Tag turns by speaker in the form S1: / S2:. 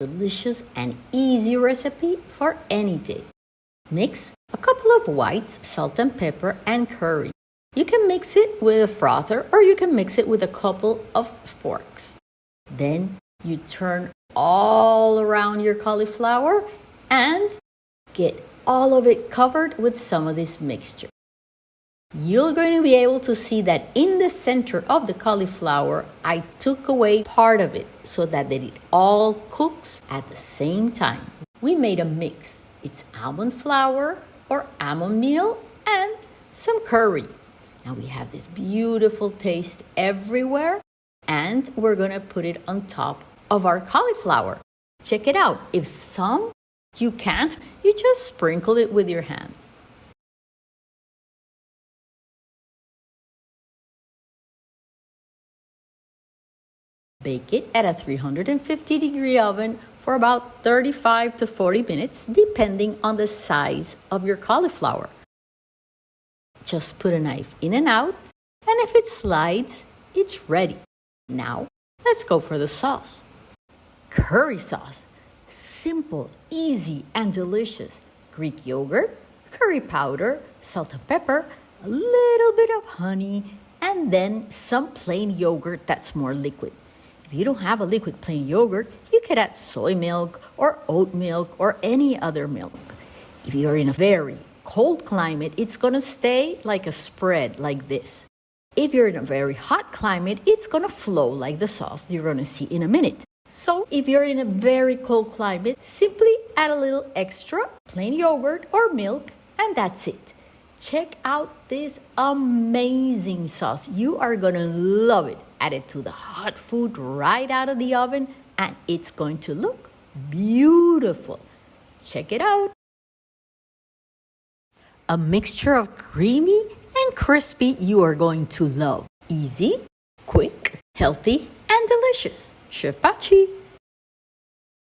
S1: delicious and easy recipe for any day. Mix a couple of whites, salt and pepper, and curry. You can mix it with a frother or you can mix it with a couple of forks. Then you turn all around your cauliflower and get all of it covered with some of this mixture. You're going to be able to see that in the center of the cauliflower, I took away part of it so that it all cooks at the same time. We made a mix. It's almond flour or almond meal and some curry. Now we have this beautiful taste everywhere and we're going to put it on top of our cauliflower. Check it out. If some you can't, you just sprinkle it with your hand. Bake it at a 350 degree oven for about 35 to 40 minutes, depending on the size of your cauliflower. Just put a knife in and out, and if it slides, it's ready. Now, let's go for the sauce. Curry sauce. Simple, easy, and delicious. Greek yogurt, curry powder, salt and pepper, a little bit of honey, and then some plain yogurt that's more liquid. If you don't have a liquid plain yogurt, you could add soy milk or oat milk or any other milk. If you're in a very cold climate, it's going to stay like a spread like this. If you're in a very hot climate, it's going to flow like the sauce you're going to see in a minute. So if you're in a very cold climate, simply add a little extra plain yogurt or milk and that's it. Check out this amazing sauce. You are to love it. Add it to the hot food right out of the oven and it's going to look beautiful. Check it out. A mixture of creamy and crispy you are going to love. Easy, quick, healthy, and delicious. Chef Pachi.